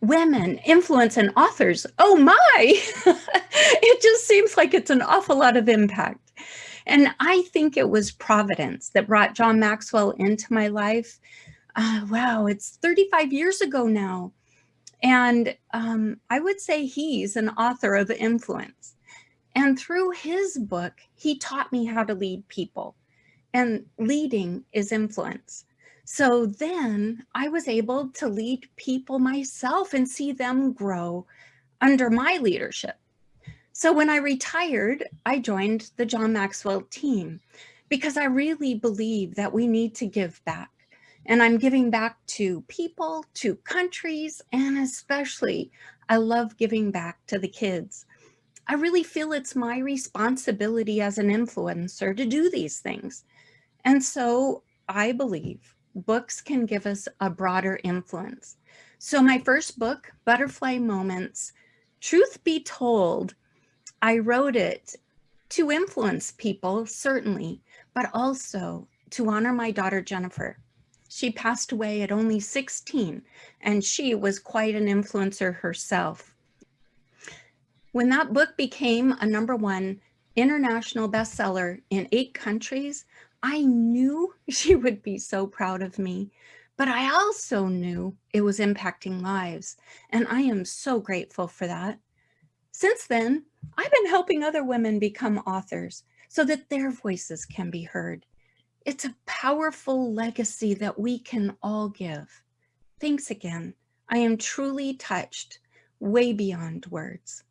women, influence, and authors. Oh my! it just seems like it's an awful lot of impact. And I think it was Providence that brought John Maxwell into my life. Uh, wow, it's 35 years ago now. And um, I would say he's an author of influence. And through his book, he taught me how to lead people. And leading is influence. So then I was able to lead people myself and see them grow under my leadership. So when I retired, I joined the John Maxwell team because I really believe that we need to give back. And I'm giving back to people, to countries, and especially I love giving back to the kids. I really feel it's my responsibility as an influencer to do these things. And so I believe books can give us a broader influence. So my first book, Butterfly Moments, truth be told, I wrote it to influence people, certainly, but also to honor my daughter, Jennifer. She passed away at only 16, and she was quite an influencer herself. When that book became a number one international bestseller in eight countries, I knew she would be so proud of me, but I also knew it was impacting lives. And I am so grateful for that. Since then, I've been helping other women become authors so that their voices can be heard. It's a powerful legacy that we can all give. Thanks again. I am truly touched way beyond words.